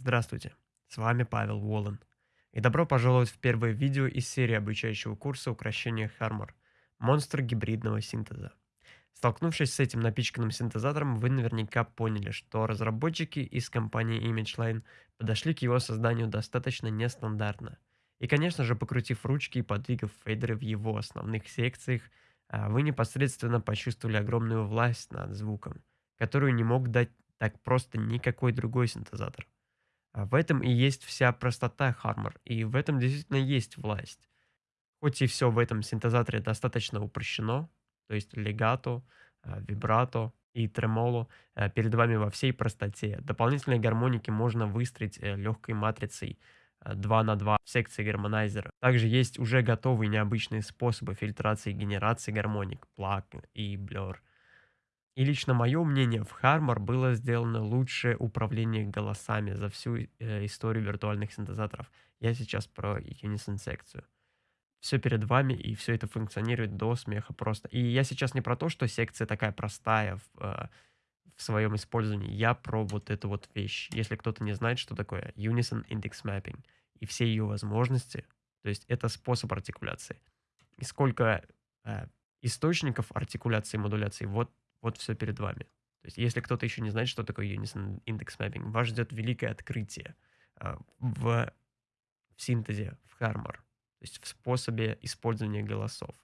Здравствуйте, с вами Павел Волан. И добро пожаловать в первое видео из серии обучающего курса украшения Harmor «Монстр гибридного синтеза». Столкнувшись с этим напичканным синтезатором, вы наверняка поняли, что разработчики из компании ImageLine подошли к его созданию достаточно нестандартно. И, конечно же, покрутив ручки и подвигав фейдеры в его основных секциях, а, вы непосредственно почувствовали огромную власть над звуком, которую не мог дать так просто никакой другой синтезатор. А в этом и есть вся простота Harmor, и в этом действительно есть власть. Хоть и все в этом синтезаторе достаточно упрощено, то есть легато, а, вибрато и тремоло а, перед вами во всей простоте. Дополнительные гармоники можно выстроить э, легкой матрицей 2 на 2 в секции гармонайзера. Также есть уже готовые необычные способы фильтрации и генерации гармоник, плаг и блер. И лично мое мнение, в Harmor было сделано лучшее управление голосами за всю э, историю виртуальных синтезаторов. Я сейчас про Unison секцию. Все перед вами, и все это функционирует до смеха просто. И я сейчас не про то, что секция такая простая в, э, в своем использовании. Я про вот эту вот вещь. Если кто-то не знает, что такое Unison Index Mapping и все ее возможности, то есть это способ артикуляции. И сколько э, источников артикуляции и модуляции, вот вот все перед вами. То есть, если кто-то еще не знает, что такое Unison Index Mapping, вас ждет великое открытие а, в, в синтезе, в Harmor, то есть в способе использования голосов.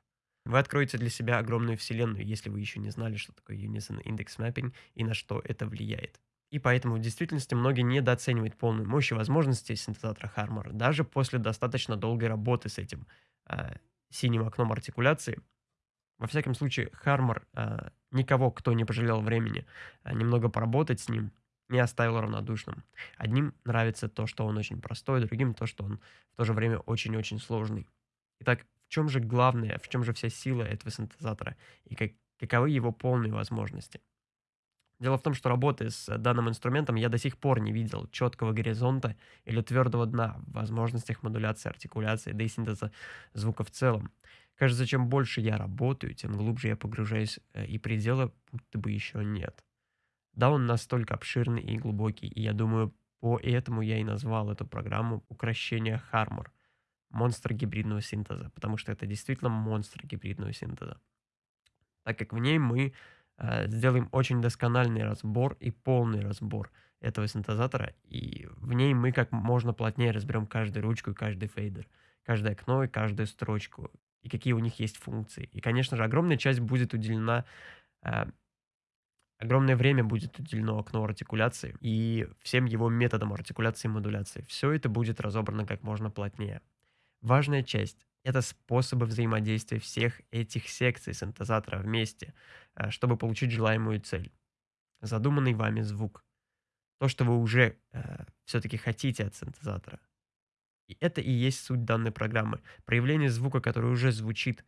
Вы откроете для себя огромную вселенную, если вы еще не знали, что такое Unison Index Mapping и на что это влияет. И поэтому в действительности многие недооценивают полную мощь и возможности синтезатора Harmor, даже после достаточно долгой работы с этим э, синим окном артикуляции – во всяком случае, Хармор э, никого, кто не пожалел времени э, немного поработать с ним, не оставил равнодушным. Одним нравится то, что он очень простой, другим то, что он в то же время очень-очень сложный. Итак, в чем же главное, в чем же вся сила этого синтезатора и как, каковы его полные возможности? Дело в том, что работая с данным инструментом, я до сих пор не видел четкого горизонта или твердого дна в возможностях модуляции, артикуляции, да и синтеза звука в целом. Кажется, чем больше я работаю, тем глубже я погружаюсь, э, и предела будто бы еще нет. Да, он настолько обширный и глубокий, и я думаю, поэтому я и назвал эту программу «Укращение Хармор» — монстр гибридного синтеза, потому что это действительно монстр гибридного синтеза. Так как в ней мы э, сделаем очень доскональный разбор и полный разбор этого синтезатора, и в ней мы как можно плотнее разберем каждую ручку и каждый фейдер, каждое окно и каждую строчку, и какие у них есть функции. И, конечно же, огромная часть будет уделена, э, огромное время будет уделено окну артикуляции и всем его методам артикуляции и модуляции. Все это будет разобрано как можно плотнее. Важная часть — это способы взаимодействия всех этих секций синтезатора вместе, э, чтобы получить желаемую цель. Задуманный вами звук. То, что вы уже э, все-таки хотите от синтезатора — и это и есть суть данной программы. Проявление звука, который уже звучит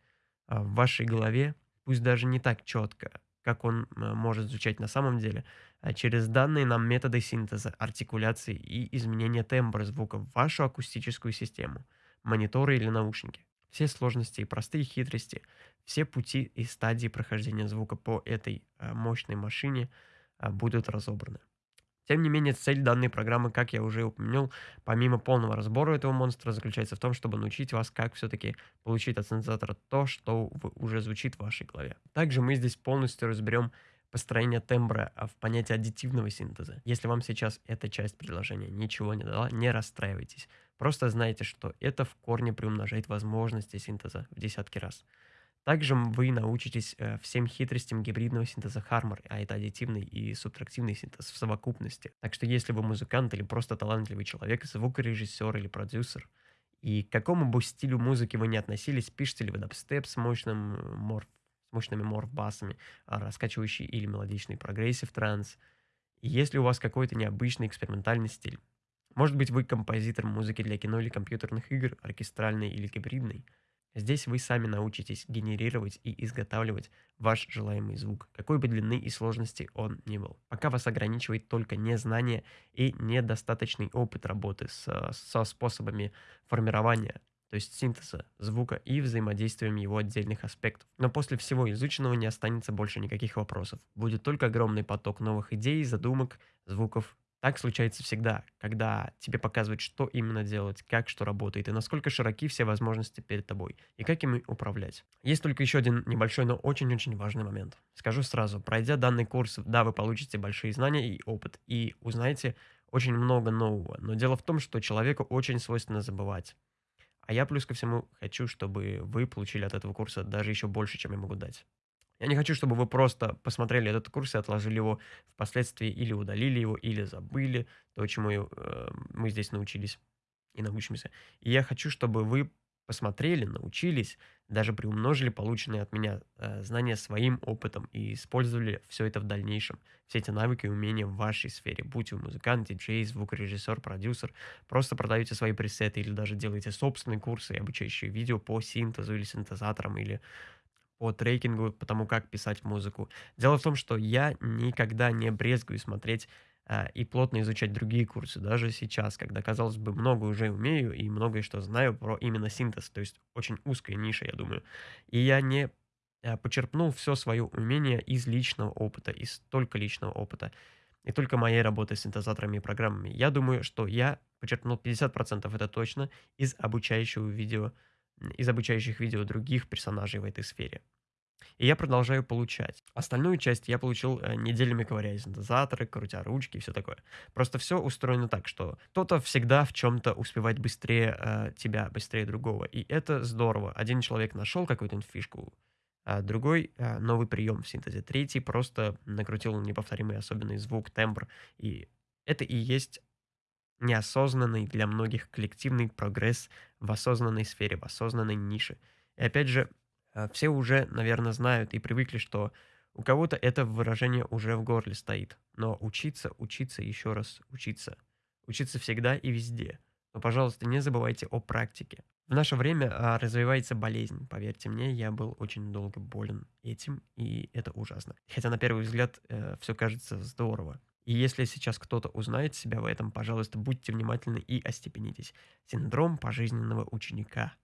а, в вашей голове, пусть даже не так четко, как он а, может звучать на самом деле, а через данные нам методы синтеза, артикуляции и изменения тембра звука в вашу акустическую систему, мониторы или наушники. Все сложности и простые хитрости, все пути и стадии прохождения звука по этой мощной машине будут разобраны. Тем не менее, цель данной программы, как я уже упомянул, помимо полного разбора этого монстра, заключается в том, чтобы научить вас, как все-таки получить от синтезатора то, что уже звучит в вашей голове. Также мы здесь полностью разберем построение тембра а, в понятие аддитивного синтеза. Если вам сейчас эта часть предложения ничего не дала, не расстраивайтесь. Просто знайте, что это в корне приумножает возможности синтеза в десятки раз. Также вы научитесь э, всем хитростям гибридного синтеза Harmor, а это аддитивный и субтрактивный синтез в совокупности. Так что если вы музыкант или просто талантливый человек, звукорежиссер или продюсер, и к какому бы стилю музыки вы не относились, пишете ли вы дабстеп с мощным э, морф, с мощными морф-басами, а раскачивающий или мелодичный progressive trance, если у вас какой-то необычный экспериментальный стиль. Может быть, вы композитор музыки для кино или компьютерных игр, оркестральной или гибридной – Здесь вы сами научитесь генерировать и изготавливать ваш желаемый звук, какой бы длины и сложности он ни был. Пока вас ограничивает только незнание и недостаточный опыт работы с, со способами формирования, то есть синтеза звука и взаимодействием его отдельных аспектов. Но после всего изученного не останется больше никаких вопросов. Будет только огромный поток новых идей, задумок, звуков Так случается всегда, когда тебе показывают, что именно делать, как что работает и насколько широки все возможности перед тобой, и как ими управлять. Есть только еще один небольшой, но очень-очень важный момент. Скажу сразу, пройдя данный курс, да, вы получите большие знания и опыт, и узнаете очень много нового. Но дело в том, что человеку очень свойственно забывать. А я плюс ко всему хочу, чтобы вы получили от этого курса даже еще больше, чем я могу дать. Я не хочу, чтобы вы просто посмотрели этот курс и отложили его впоследствии или удалили его, или забыли то, чему э, мы здесь научились и научимся. И я хочу, чтобы вы посмотрели, научились, даже приумножили полученные от меня э, знания своим опытом и использовали все это в дальнейшем. Все эти навыки и умения в вашей сфере. Будь вы музыкант, диджей, звукорежиссер, продюсер, просто продаете свои пресеты или даже делаете собственные курсы и обучающие видео по синтезу или синтезаторам или по трекингу, по тому, как писать музыку. Дело в том, что я никогда не брезгую смотреть а, и плотно изучать другие курсы, даже сейчас, когда, казалось бы, много уже умею и многое что знаю про именно синтез, то есть очень узкая ниша, я думаю. И я не а, почерпнул все свое умение из личного опыта, из только личного опыта, и только моей работы с синтезаторами и программами. Я думаю, что я почерпнул 50% это точно из обучающего видео, из обучающих видео других персонажей в этой сфере. И я продолжаю получать. Остальную часть я получил э, неделями ковыряя синтезаторы, крутя ручки и все такое. Просто все устроено так, что кто-то всегда в чем-то успевает быстрее э, тебя, быстрее другого. И это здорово. Один человек нашел какую-то фишку, а другой э, новый прием в синтезе. Третий просто накрутил неповторимый особенный звук, тембр. И это и есть неосознанный для многих коллективный прогресс в осознанной сфере, в осознанной нише. И опять же, а, все уже, наверное, знают и привыкли, что у кого-то это выражение уже в горле стоит. Но учиться, учиться, еще раз учиться. Учиться всегда и везде. Но, пожалуйста, не забывайте о практике. В наше время а, развивается болезнь. Поверьте мне, я был очень долго болен этим, и это ужасно. Хотя на первый взгляд э, все кажется здорово. И если сейчас кто-то узнает себя в этом, пожалуйста, будьте внимательны и остепенитесь. Синдром пожизненного ученика.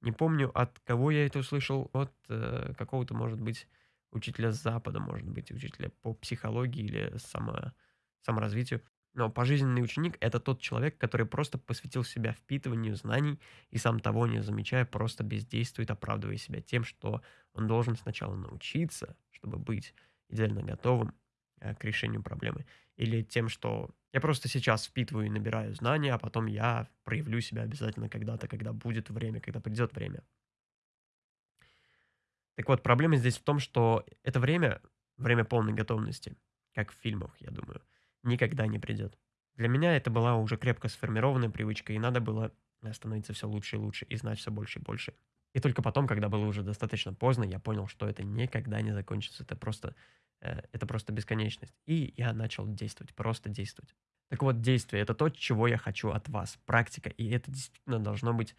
Не помню, от кого я это услышал, от э, какого-то, может быть, учителя с Запада, может быть, учителя по психологии или само, саморазвитию. Но пожизненный ученик– это тот человек, который просто посвятил себя впитыванию знаний и сам того не замечая, просто бездействует, оправдывая себя тем, что он должен сначала научиться, чтобы быть идеально готовым к решению проблемы, или тем, что я просто сейчас впитываю и набираю знания, а потом я проявлю себя обязательно когда-то, когда будет время, когда придет время. Так вот, проблема здесь в том, что это время, время полной готовности, как в фильмах, я думаю, никогда не придет. Для меня это была уже крепко сформированная привычка, и надо было становиться все лучше и лучше, и знать все больше и больше. И только потом, когда было уже достаточно поздно, я понял, что это никогда не закончится. Это просто, э, это просто бесконечность. И я начал действовать, просто действовать. Так вот, действие– это то, чего я хочу от вас, практика, и это действительно должно быть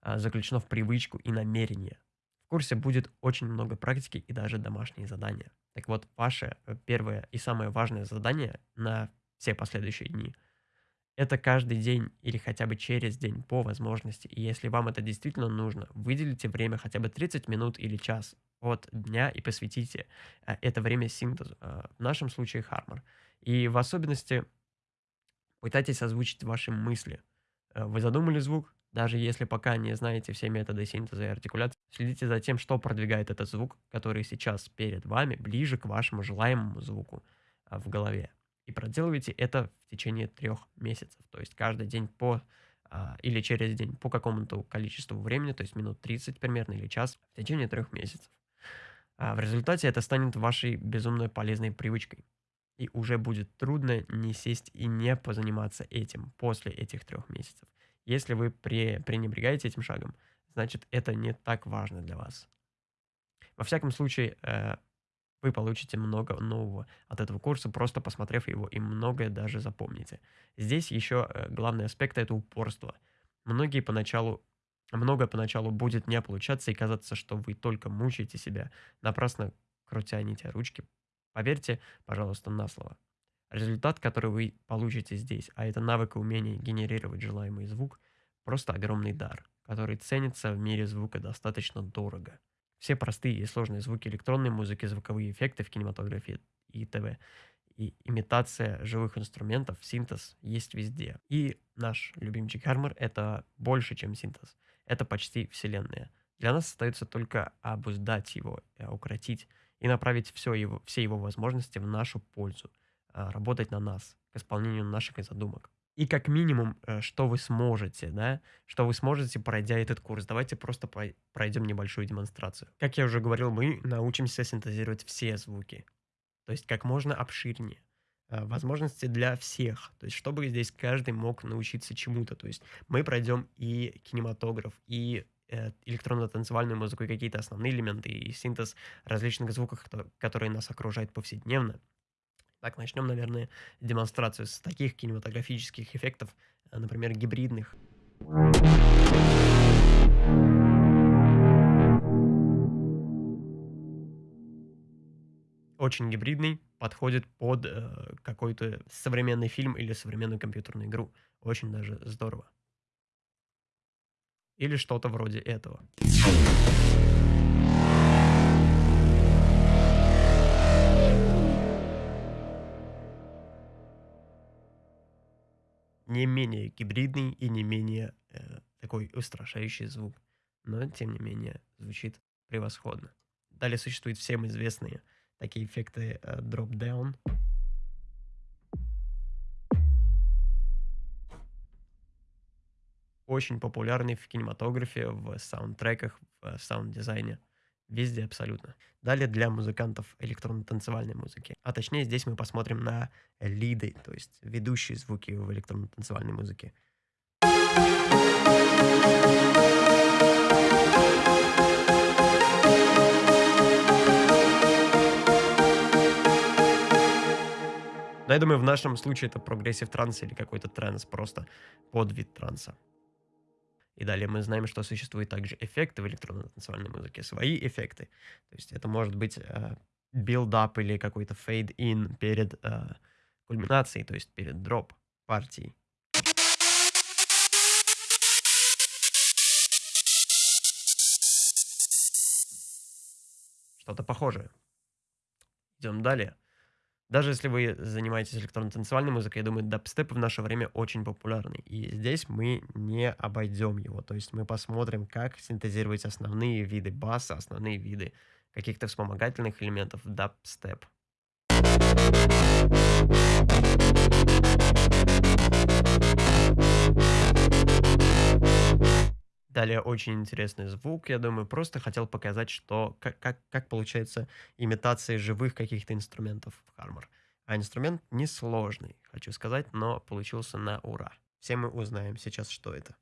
а, заключено в привычку и намерение. В курсе будет очень много практики и даже домашние задания. Так вот, ваше э, первое и самое важное задание на все последующие дни– это каждый день или хотя бы через день по возможности. И если вам это действительно нужно, выделите время хотя бы 30 минут или час от дня и посвятите а, это время синтезу. А, в нашем случае Хармор. И в особенности Пытайтесь озвучить ваши мысли. Э, вы задумали звук? Даже если пока не знаете все методы синтеза и артикуляции, следите за тем, что продвигает этот звук, который сейчас перед вами, ближе к вашему желаемому звуку э, в голове. И проделывайте это в течение трех месяцев. То есть каждый день по а, или через день по какому-то количеству времени, то есть минут 30 примерно или час, в течение трех месяцев. А в результате это станет вашей безумно полезной привычкой. И уже будет трудно не сесть и не позаниматься этим после этих трех месяцев. Если вы пре пренебрегаете этим шагом, значит это не так важно для вас. Во всяком случае, э, вы получите много нового от этого курса, просто посмотрев его, и многое даже запомните. Здесь еще э, главный аспект – это упорство. Многие поначалу, многое поначалу будет не получаться и казаться, что вы только мучаете себя, напрасно крутя нити ручки, Поверьте, пожалуйста, на слово. Результат, который вы получите здесь, а это навык и умение генерировать желаемый звук, просто огромный дар, который ценится в мире звука достаточно дорого. Все простые и сложные звуки электронной музыки, звуковые эффекты в кинематографии и ТВ И имитация живых инструментов, синтез есть везде. И наш любимчик Harmor — это больше, чем синтез. Это почти вселенная. Для нас остается только обуздать его, э, укротить и направить все его, все его возможности в нашу пользу, а, работать на нас, к исполнению наших задумок. И как минимум, э, что вы сможете, да, что вы сможете, пройдя этот курс. Давайте просто пройдем небольшую демонстрацию. Как я уже говорил, мы научимся синтезировать все звуки, то есть как можно обширнее. Э, возможности для всех, то есть чтобы здесь каждый мог научиться чему-то. То есть мы пройдем и кинематограф, и э, электронно-танцевальную музыку, и какие-то основные элементы, и синтез различных звуков, которые нас окружают повседневно. Так, начнем, наверное, демонстрацию с таких кинематографических эффектов, э, например, гибридных. Очень гибридный, подходит под э, какой-то современный фильм или современную компьютерную игру. Очень даже здорово. Или что-то вроде этого. Не менее гибридный и не менее э, такой устрашающий звук. Но, тем не менее, звучит превосходно. Далее существуют всем известные такие эффекты э, drop-down. Очень популярный в кинематографе, в саундтреках, в э, саунд-дизайне. Везде абсолютно. Далее для музыкантов электронно-танцевальной музыки. А точнее здесь мы посмотрим на лиды, то есть ведущие звуки в электронно-танцевальной музыке. Но я думаю, в нашем случае это progressive trance или какой-то транс, просто подвид транса. И далее мы знаем, что существуют также эффекты в электронно-танцевальной музыке, свои эффекты. То есть это может быть э, build-up или какой-то fade-in перед э, кульминацией, то есть перед дроп партией. Что-то похожее. Идем далее. Даже если вы занимаетесь электронно-танцевальной музыкой, я думаю, дабстеп в наше время очень популярный. И здесь мы не обойдем его. То есть мы посмотрим, как синтезировать основные виды баса, основные виды каких-то вспомогательных элементов дабстеп. Далее очень интересный звук, я думаю, просто хотел показать, что как, как, как получается имитация живых каких-то инструментов в Harmor. А инструмент несложный, хочу сказать, но получился на ура. Все мы узнаем сейчас, что это.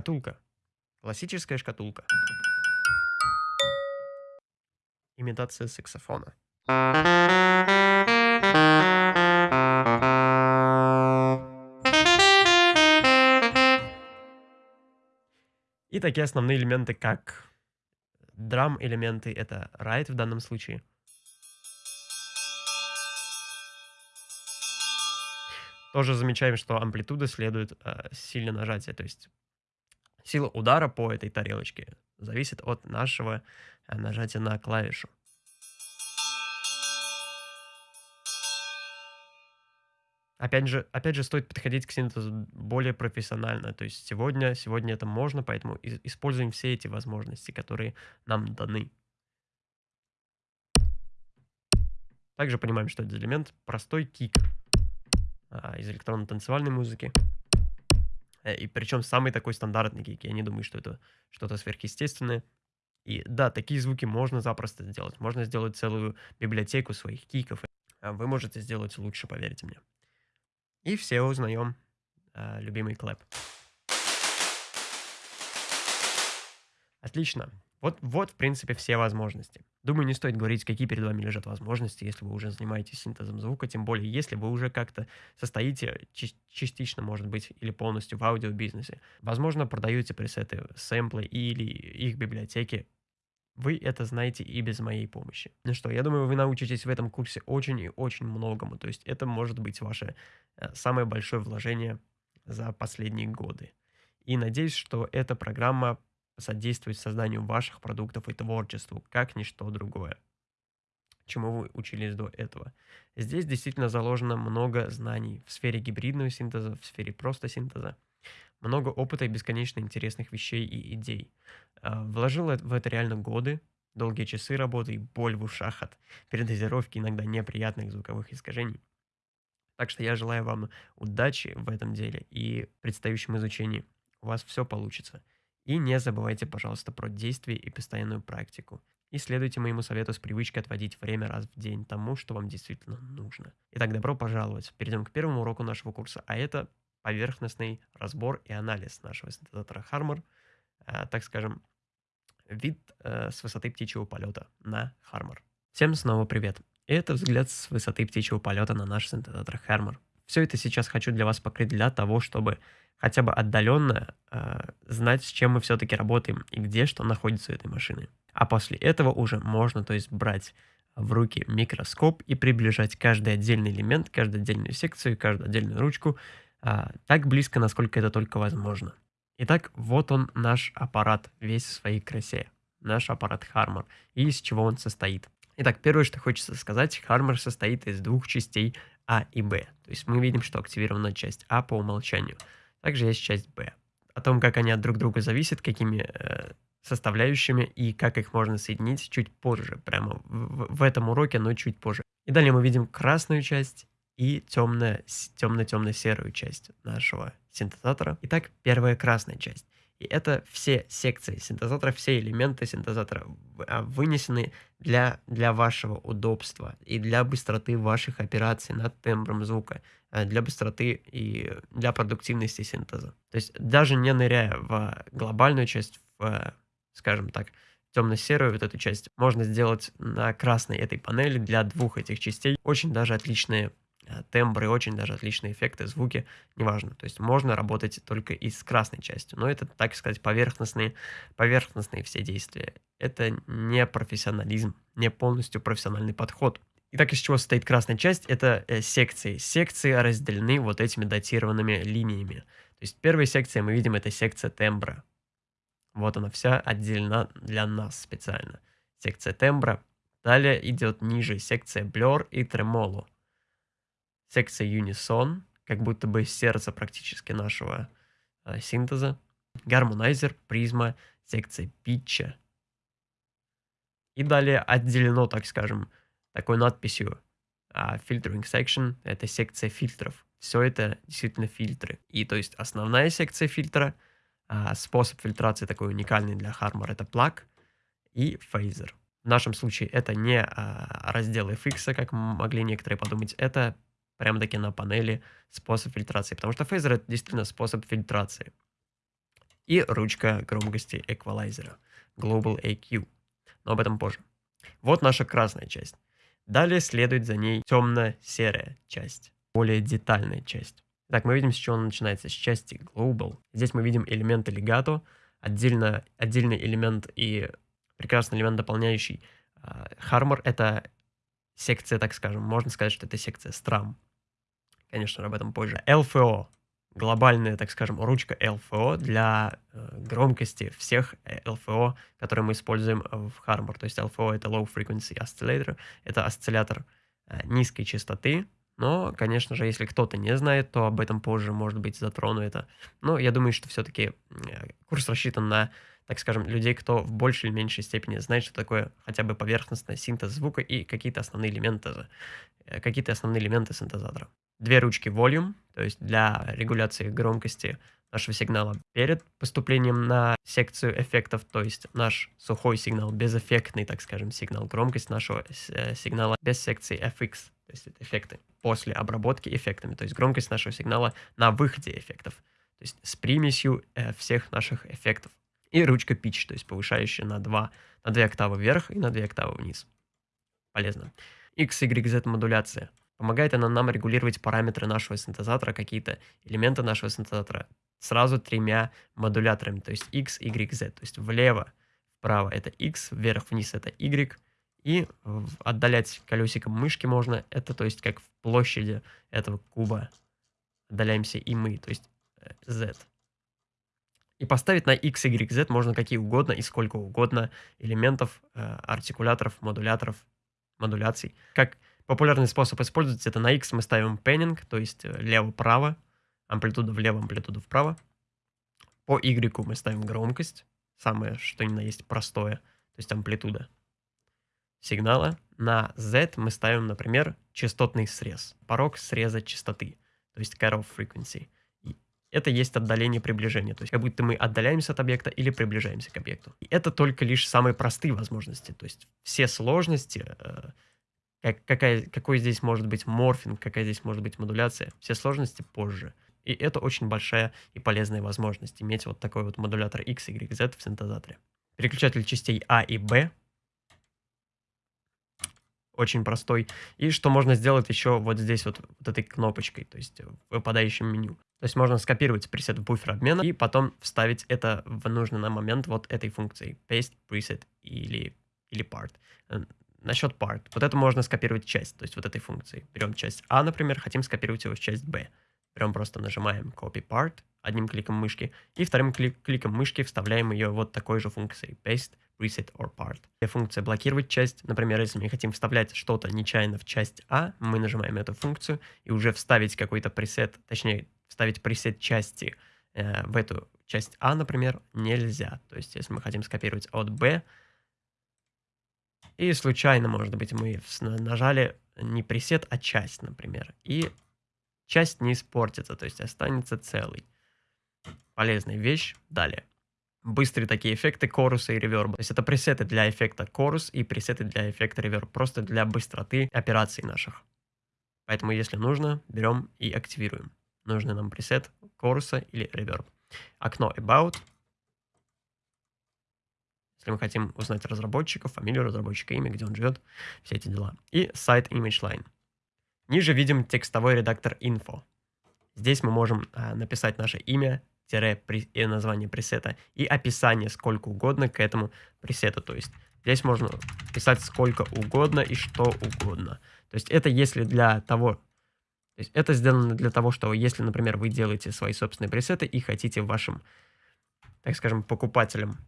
Шкатулка. Классическая шкатулка. Имитация саксофона. И такие основные элементы, как драм-элементы, это райт в данном случае. Тоже замечаем, что амплитуда следует э, сильно нажатия, то есть Сила удара по этой тарелочке зависит от нашего э, нажатия на клавишу. Опять же, опять же, стоит подходить к синтезу более профессионально. То есть сегодня, сегодня это можно, поэтому используем все эти возможности, которые нам даны. Также понимаем, что это элемент простой kick а, из электронно-танцевальной музыки. Э, и причем самый такой стандартный kick. Я не думаю, что это что-то сверхъестественное. И да, такие звуки можно запросто сделать. Можно сделать целую библиотеку своих киков. А вы можете сделать лучше, поверьте мне. И все узнаем э, любимый clap. Отлично. Вот, вот, в принципе, все возможности. Думаю, не стоит говорить, какие перед вами лежат возможности, если вы уже занимаетесь синтезом звука, тем более, если вы уже как-то состоите частично, может быть, или полностью в аудиобизнесе. Возможно, продаете пресеты, сэмплы или их библиотеки. Вы это знаете и без моей помощи. Ну что, я думаю, вы научитесь в этом курсе очень и очень многому. То есть это может быть ваше э, самое большое вложение за последние годы. И надеюсь, что эта программа содействует созданию ваших продуктов и творчеству, как ничто другое, чему вы учились до этого. Здесь действительно заложено много знаний в сфере гибридного синтеза, в сфере просто синтеза, много опыта и бесконечно интересных вещей и идей. А, вложил в это реально годы, долгие часы работы и боль в ушах от передозировки иногда неприятных звуковых искажений. Так что я желаю вам удачи в этом деле и предстоящем изучении. У вас все получится. И не забывайте, пожалуйста, про действие и постоянную практику. И следуйте моему совету с привычкой отводить время раз в день тому, что вам действительно нужно. Итак, добро пожаловать. Перейдем к первому уроку нашего курса, а это поверхностный разбор и анализ нашего синтезатора Harmor, э, так скажем, вид э, с высоты птичьего полета на Harmor. Всем снова привет. Это взгляд с высоты птичьего полета на наш синтезатор Harmor. Все это сейчас хочу для вас покрыть для того, чтобы хотя бы отдаленно э, знать, с чем мы все-таки работаем и где что находится у этой машины. А после этого уже можно, то есть брать в руки микроскоп и приближать каждый отдельный элемент, каждую отдельную секцию, каждую отдельную ручку э, так близко, насколько это только возможно. Итак, вот он наш аппарат весь в своей красе. Наш аппарат Harmor. И из чего он состоит. Итак, первое, что хочется сказать, Harmor состоит из двух частей А и Б. То есть мы видим, что активирована часть А по умолчанию. Также есть часть Б. О том, как они от друг друга зависят, какими э, составляющими и как их можно соединить чуть позже, прямо в, в этом уроке, но чуть позже. И далее мы видим красную часть и темно-темно-серую часть нашего синтезатора. Итак, первая красная часть. И это все секции синтезатора, все элементы синтезатора а, вынесены для, для вашего удобства и для быстроты ваших операций над тембром звука, а, для быстроты и для продуктивности синтеза. То есть даже не ныряя в глобальную часть, в, скажем так, темно-серую вот эту часть, можно сделать на красной этой панели для двух этих частей очень даже отличные тембры, очень даже отличные эффекты, звуки, неважно. То есть можно работать только и с красной частью. Но это, так сказать, поверхностные, поверхностные все действия. Это не профессионализм, не полностью профессиональный подход. Итак, из чего состоит красная часть? Это э, секции. Секции разделены вот этими датированными линиями. То есть первая секция, мы видим, это секция тембра. Вот она вся отделена для нас специально. Секция тембра. Далее идет ниже секция blur и тремоло секция Unison, как будто бы сердце практически нашего э, синтеза, harmonizer, призма, секция питча. И далее отделено, так скажем, такой надписью э, Filtering Section, это секция фильтров. Все это действительно фильтры. И то есть основная секция фильтра, э, способ фильтрации такой уникальный для Harmor, это pluck и phaser. В нашем случае это не э, раздел FX, как могли некоторые подумать, это прямо-таки на панели способ фильтрации, потому что фейзер это действительно способ фильтрации. И ручка громкости эквалайзера, Global AQ, но об этом позже. Вот наша красная часть. Далее следует за ней темно-серая часть, более детальная часть. Так, мы видим, с чего он начинается, с части Global. Здесь мы видим элементы легато, отдельно, отдельный элемент и прекрасный элемент, дополняющий Harmor. Это секция, так скажем, можно сказать, что это секция Strum. Конечно, об этом позже. LFO. Глобальная, так скажем, ручка LFO для э, громкости всех LFO, которые мы используем в Harmor. То есть LFO это Low Frequency Oscillator. Это осциллятор э, низкой частоты. Но, конечно же, если кто-то не знает, то об этом позже, может быть, затрону это. Но я думаю, что все-таки э, курс рассчитан на так скажем, людей, кто в большей или меньшей степени знает, что такое хотя бы поверхностный синтез звука и какие-то основные элементы, э, какие-то основные элементы синтезатора две ручки Volume, то есть для регуляции громкости нашего сигнала перед поступлением на секцию эффектов, то есть наш сухой сигнал, безэффектный, так скажем, сигнал, громкость нашего э, сигнала без секции FX, то есть это эффекты, после обработки эффектами, то есть громкость нашего сигнала на выходе эффектов, то есть с примесью э, всех наших эффектов. И ручка Pitch, то есть повышающая на 2, на 2 октавы вверх и на 2 октавы вниз. Полезно. X, Y, Z модуляция. Помогает она нам регулировать параметры нашего синтезатора, какие-то элементы нашего синтезатора сразу тремя модуляторами, то есть X, Y, Z. То есть влево, вправо это x, вверх-вниз это y, и отдалять колесиком мышки можно, это то есть как в площади этого куба отдаляемся и мы, то есть э, z. И поставить на x, y, z можно какие угодно и сколько угодно элементов, э, артикуляторов, модуляторов, модуляций. Как популярный способ использовать это на x мы ставим пеннинг, то есть э, лево-право, амплитуда влево, амплитуда вправо. По y мы ставим громкость, самое что ни на есть простое, то есть амплитуда сигнала. На Z мы ставим, например, частотный срез, порог среза частоты, то есть cut-off frequency. Это есть отдаление приближения, то есть как будто мы отдаляемся от объекта или приближаемся к объекту. И это только лишь самые простые возможности, то есть все сложности, э, как, какая, какой здесь может быть морфинг, какая здесь может быть модуляция, все сложности позже. И это очень большая и полезная возможность, иметь вот такой вот модулятор X, Y, Z в синтезаторе. Переключатель частей А и Б очень простой. И что можно сделать еще вот здесь вот, вот этой кнопочкой, то есть выпадающем меню. То есть можно скопировать пресет в буфер обмена и потом вставить это в нужный нам момент вот этой функции paste preset или, или part. Насчет part. Вот это можно скопировать часть, то есть вот этой функции. Берем часть А, например, хотим скопировать его в часть Б. Берем просто нажимаем copy part одним кликом мышки и вторым клик кликом мышки вставляем ее вот такой же функцией paste reset or part. Функция блокировать часть. Например, если мы хотим вставлять что-то нечаянно в часть А, мы нажимаем эту функцию и уже вставить какой-то пресет, точнее, вставить пресет части э, в эту часть А, например, нельзя. То есть, если мы хотим скопировать от Б, и случайно, может быть, мы нажали не пресет, а часть, например, и часть не испортится, то есть останется целый. Полезная вещь. Далее быстрые такие эффекты коруса и реверба. То есть это пресеты для эффекта корус и пресеты для эффекта реверб, просто для быстроты операций наших. Поэтому, если нужно, берем и активируем. Нужный нам пресет коруса или реверб. Окно About. Если мы хотим узнать разработчика, фамилию разработчика, имя, где он живет, все эти дела. И Site Image Line. Ниже видим текстовой редактор Info. Здесь мы можем а, написать наше имя, и название пресета и описание сколько угодно к этому пресету. То есть здесь можно писать сколько угодно и что угодно. То есть это если для того, то есть это сделано для того, что если, например, вы делаете свои собственные пресеты и хотите вашим, так скажем, покупателям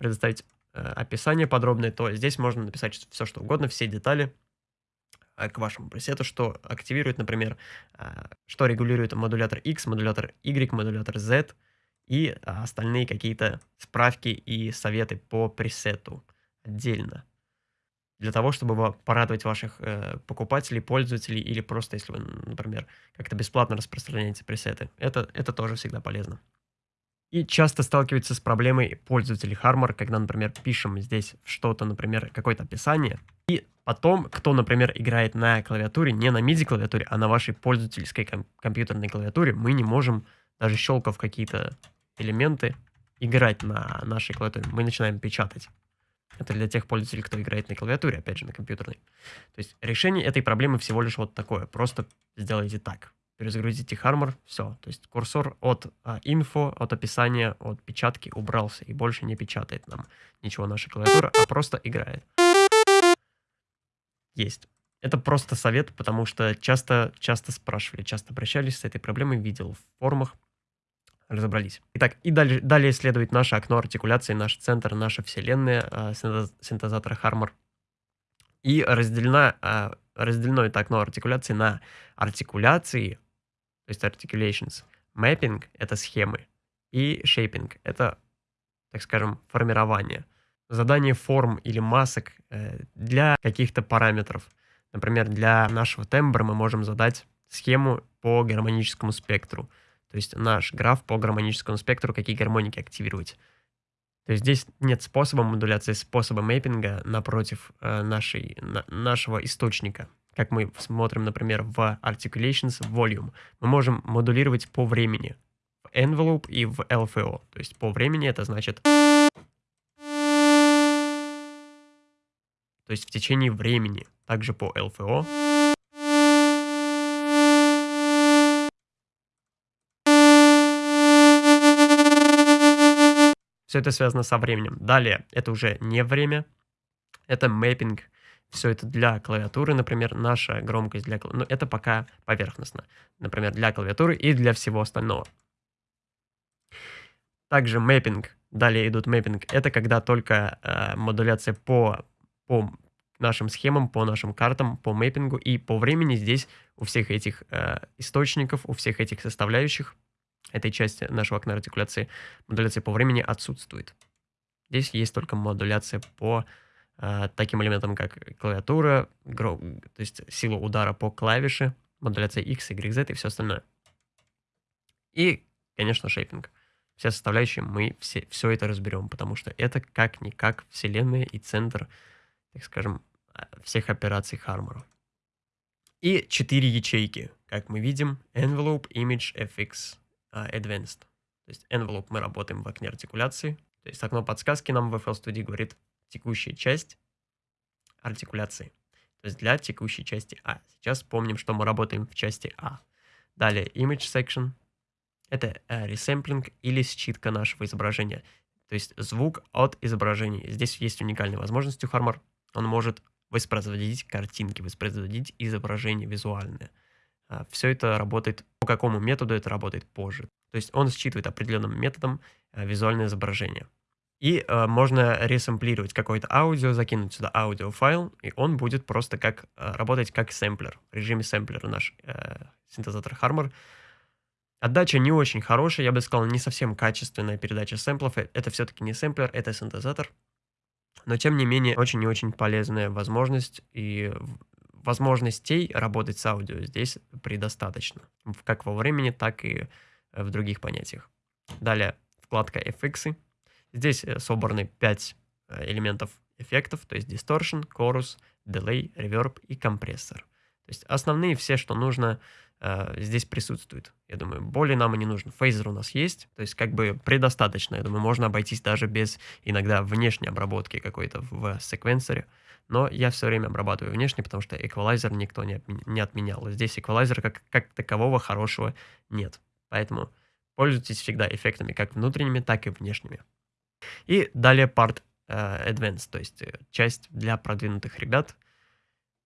предоставить э, описание подробное, то здесь можно написать все, что угодно, все детали, а, к вашему пресету, что активирует, например, а, что регулирует модулятор X, модулятор Y, модулятор Z и а, остальные какие-то справки и советы по пресету отдельно. Для того, чтобы порадовать ваших э, покупателей, пользователей или просто, если вы, например, как-то бесплатно распространяете пресеты. Это, это тоже всегда полезно. И часто сталкиваются с проблемой пользователей Harmor, когда, например, пишем здесь что-то, например, какое-то описание, и потом, кто, например, играет на клавиатуре, не на MIDI-клавиатуре, а на вашей пользовательской ком компьютерной клавиатуре, мы не можем, даже щелкав какие-то элементы, играть на нашей клавиатуре. Мы начинаем печатать. Это для тех пользователей, кто играет на клавиатуре, опять же, на компьютерной. То есть решение этой проблемы всего лишь вот такое. Просто сделайте так. Перезагрузите Harmor, все. То есть курсор от а, инфо, от описания, от печатки убрался и больше не печатает нам ничего наша клавиатура, а просто играет есть. Это просто совет, потому что часто, часто спрашивали, часто обращались с этой проблемой, видел в форумах, разобрались. Итак, и далее, далее следует наше окно артикуляции, наш центр, наша вселенная э, синтезатора Harmor. И разделена, э, разделено это окно артикуляции на артикуляции, то есть articulations, mapping — это схемы, и shaping — это, так скажем, формирование задание форм или масок э, для каких-то параметров. Например, для нашего тембра мы можем задать схему по гармоническому спектру. То есть наш граф по гармоническому спектру, какие гармоники активировать. То есть здесь нет способа модуляции, способа мэппинга напротив э, нашей, на, нашего источника. Как мы смотрим, например, в Articulations Volume. Мы можем модулировать по времени в Envelope и в LFO. То есть по времени это значит то есть в течение времени, также по ЛФО. Все это связано со временем. Далее, это уже не время, это мэппинг. Все это для клавиатуры, например, наша громкость для клавиатуры. Ну, это пока поверхностно. Например, для клавиатуры и для всего остального. Также мэппинг. Далее идут мэппинг. Это когда только э, модуляция по, по нашим схемам, по нашим картам, по мэппингу и по времени здесь у всех этих э, источников, у всех этих составляющих этой части нашего окна артикуляции модуляция по времени отсутствует. Здесь есть только модуляция по таким элементам, как клавиатура, то есть сила удара по клавише, модуляция X, Y, Z и все остальное. И, конечно, шейпинг. Все составляющие мы все, все это разберем, потому что это как-никак вселенная и центр, так скажем, а, всех операций Harmor. И четыре ячейки, как мы видим, Envelope, Image, FX, uh, Advanced. То есть Envelope мы работаем в окне артикуляции. То есть окно подсказки нам в FL Studio говорит текущая часть артикуляции. То есть для текущей части А. Сейчас помним, что мы работаем в части А. Далее Image Section. Это ресэмплинг или считка нашего изображения. То есть звук от изображения. Здесь есть уникальная возможность у Harmor. Он может воспроизводить картинки, воспроизводить изображение визуальное. А, Все это работает, по какому методу это работает позже. То есть он считывает определенным методом а, визуальное изображение. И э, можно ресэмплировать какое-то аудио, закинуть сюда аудиофайл, и он будет просто как э, работать как сэмплер. В режиме сэмплера наш э, синтезатор Harmor. Отдача не очень хорошая, я бы сказал, не совсем качественная передача сэмплов. Это все-таки не сэмплер, это синтезатор. Но, тем не менее, очень и очень полезная возможность и возможностей работать с аудио здесь предостаточно. Как во времени, так и э, в других понятиях. Далее, вкладка FX. Здесь э, собраны 5 э, элементов эффектов, то есть distortion, chorus, delay, reverb и компрессор. То есть основные все, что нужно э, здесь присутствуют. Я думаю, более нам и не нужно. Фейзер у нас есть, то есть как бы предостаточно. Я думаю, можно обойтись даже без иногда внешней обработки какой-то в секвенсоре. Но я все время обрабатываю внешне, потому что эквалайзер никто не, не отменял. Здесь эквалайзера как, как такового хорошего нет. Поэтому пользуйтесь всегда эффектами как внутренними, так и внешними. И далее part uh, Advanced, то есть э, часть для продвинутых ребят.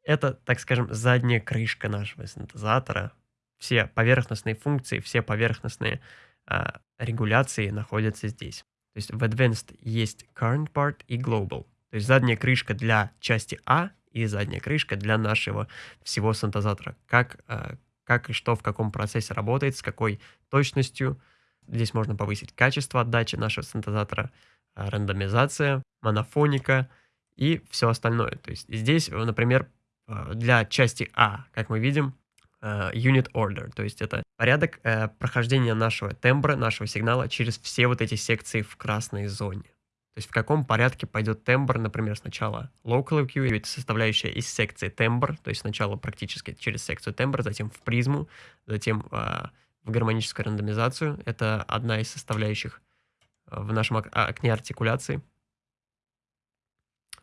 Это, так скажем, задняя крышка нашего синтезатора, все поверхностные функции, все поверхностные а, регуляции находятся здесь. То есть в Advanced есть Current Part и Global. То есть задняя крышка для части А и задняя крышка для нашего всего синтезатора. Как, как и что в каком процессе работает, с какой точностью. Здесь можно повысить качество отдачи нашего синтезатора, а, рандомизация, монофоника и все остальное. То есть здесь, например, а, для части А, как мы видим, Э, unit order, то есть это порядок э, прохождения нашего тембра, нашего сигнала через все вот эти секции в красной зоне. То есть в каком порядке пойдет тембр, например, сначала local EQ, это составляющая из секции тембр, то есть сначала практически через секцию тембр, затем в призму, затем э, в гармоническую рандомизацию. Это одна из составляющих э, в нашем ок окне артикуляции.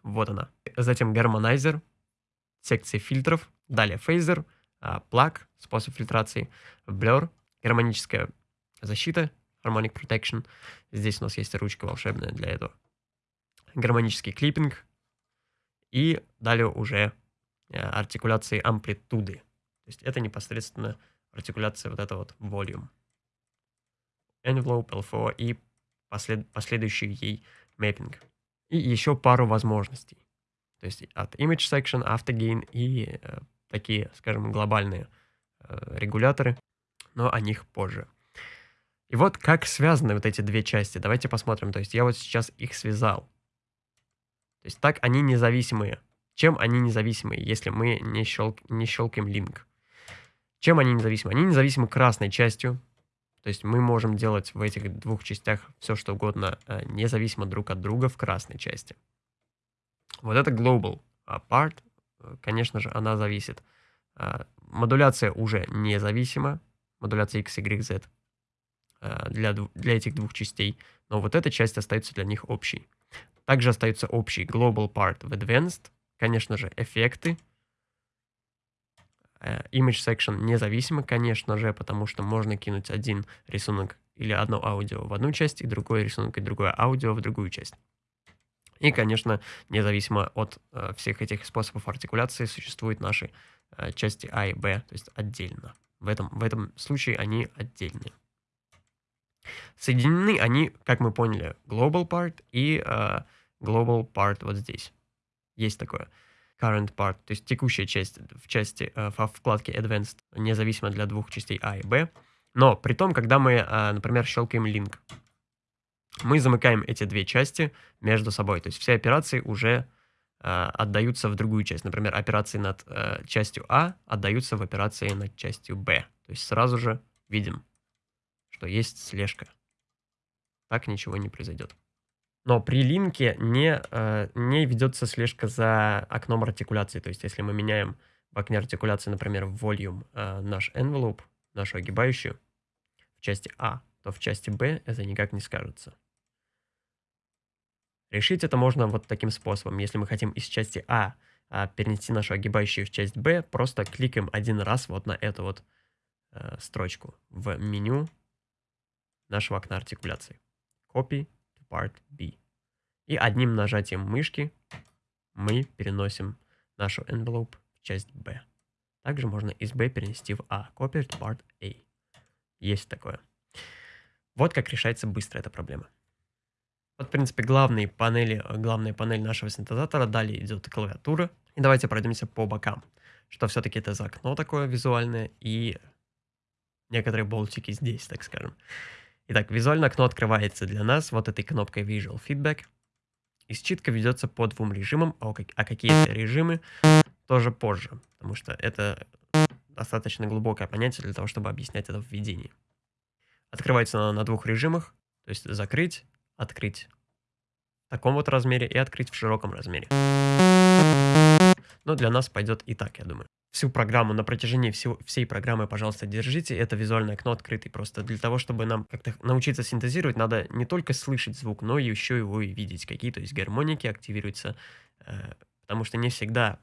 Вот она. Затем гармонайзер, секция фильтров, далее фейзер, плаг, способ фильтрации, blur, гармоническая защита, harmonic protection. Здесь у нас есть ручка волшебная для этого. Гармонический клиппинг. И далее уже э, артикуляции амплитуды. То есть это непосредственно артикуляция вот этого вот volume. Envelope, LFO и послед, последующий ей mapping. И еще пару возможностей. То есть от image section, автоgain и э, такие, скажем, глобальные э, регуляторы, но о них позже. И вот как связаны вот эти две части. Давайте посмотрим. То есть я вот сейчас их связал. То есть так они независимые. Чем они независимые, если мы не, щелк, не щелкаем линк? Чем они независимы? Они независимы красной частью. То есть мы можем делать в этих двух частях все, что угодно, э, независимо друг от друга в красной части. Вот это global part, конечно же, она зависит. А, модуляция уже независима, модуляция X, Y, Z а, для, для этих двух частей, но вот эта часть остается для них общей. Также остается общий Global Part в Advanced, конечно же, эффекты, Image Section независимо, конечно же, потому что можно кинуть один рисунок или одно аудио в одну часть, и другой рисунок, и другое аудио в другую часть. И, конечно, независимо от э, всех этих способов артикуляции, существуют наши э, части А и Б, то есть отдельно. В этом, в этом случае они отдельные. Соединены они, как мы поняли, global part и э, global part вот здесь. Есть такое. Current part, то есть текущая часть в части, э, во вкладке Advanced, независимо для двух частей А и Б. Но при том, когда мы, э, например, щелкаем link, мы замыкаем эти две части между собой. То есть все операции уже э, отдаются в другую часть. Например, операции над частью А отдаются в операции над частью Б. То есть сразу же видим, что есть слежка. Так ничего не произойдет. Но при линке не, э, не ведется слежка за окном артикуляции. То есть если мы меняем в окне артикуляции, например, в volume э, наш envelope, нашу огибающую, в части А, то в части B это никак не скажется. Решить это можно вот таким способом. Если мы хотим из части А, а перенести нашу огибающую в часть Б, просто кликаем один раз вот на эту вот э, строчку в меню нашего окна артикуляции. Copy part B. И одним нажатием мышки мы переносим нашу envelope в часть B. Также можно из B перенести в A. Copy to part A. Есть такое. Вот как решается быстро эта проблема. Вот, в принципе, главные панели, главная панель нашего синтезатора. Далее идет клавиатура. И давайте пройдемся по бокам. Что все-таки это за окно такое визуальное и некоторые болтики здесь, так скажем. Итак, визуальное окно открывается для нас вот этой кнопкой Visual Feedback. И считка ведется по двум режимам, а, а какие это режимы тоже позже, потому что это достаточно глубокое понятие для того, чтобы объяснять это в введении. Открывается она на двух режимах, то есть закрыть, открыть в таком вот размере и открыть в широком размере. Но для нас пойдет и так, я думаю. Всю программу, на протяжении всего, всей программы, пожалуйста, держите. Это визуальное окно открытое. Просто для того, чтобы нам как-то научиться синтезировать, надо не только слышать звук, но еще его и видеть. Какие, то есть гармоники активируются. Э, потому что не всегда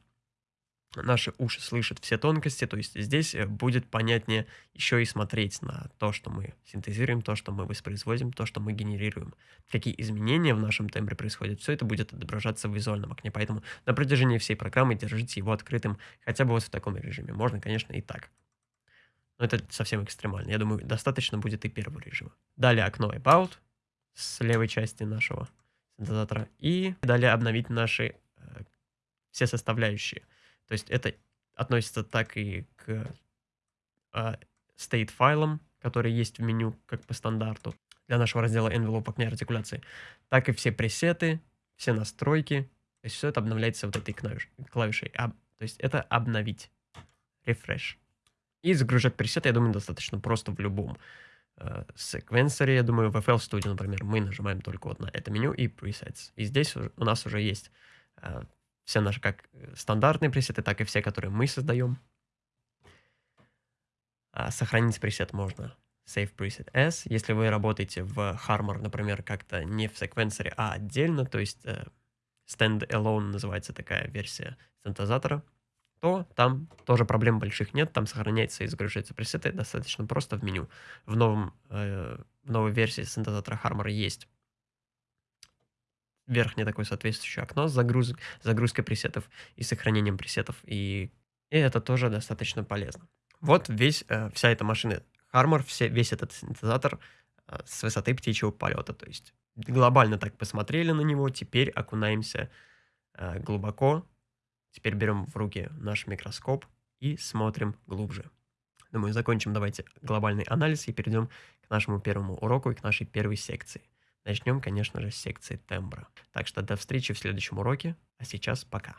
наши уши слышат все тонкости, то есть здесь э, будет понятнее еще и смотреть на то, что мы синтезируем, то, что мы воспроизводим, то, что мы генерируем. Какие изменения в нашем тембре происходят, все это будет отображаться в визуальном окне, поэтому на протяжении всей программы держите его открытым хотя бы вот в таком режиме. Можно, конечно, и так. Но это совсем экстремально. Я думаю, достаточно будет и первого режима. Далее окно About с левой части нашего синтезатора. И далее обновить наши э, все составляющие – то есть это относится так и к а, state файлам, которые есть в меню как по стандарту для нашего раздела envelope окна артикуляции, так и все пресеты, все настройки. То есть все это обновляется вот этой клавиш, клавишей. А, то есть это обновить. Refresh. И загружать пресеты, я думаю, достаточно просто в любом э, секвенсоре. Я думаю, в FL Studio, например, мы нажимаем только вот на это меню и presets. И здесь у нас уже есть э, все наши как э, стандартные пресеты, так и все, которые мы создаем. А сохранить пресет можно Save Preset S. Если вы работаете в Harmor, например, как-то не в секвенсоре, а отдельно, то есть э, Stand-alone называется такая версия синтезатора, то там тоже проблем больших нет, там сохраняется и загружается пресеты достаточно просто в меню. В, новом, э, в новой версии синтезатора Harmor есть верхнее такое соответствующее окно с загруз... загрузкой пресетов и сохранением пресетов. И, и это тоже достаточно полезно. Вот весь, э, вся эта машина Harmor, все, весь этот синтезатор э, с высоты птичьего полета. То есть глобально так посмотрели на него, теперь окунаемся э, глубоко. Теперь берем в руки наш микроскоп и смотрим глубже. Думаю, закончим давайте глобальный анализ и перейдем к нашему первому уроку и к нашей первой секции. Начнем, конечно же, с секции тембра. Так что до встречи в следующем уроке, а сейчас пока.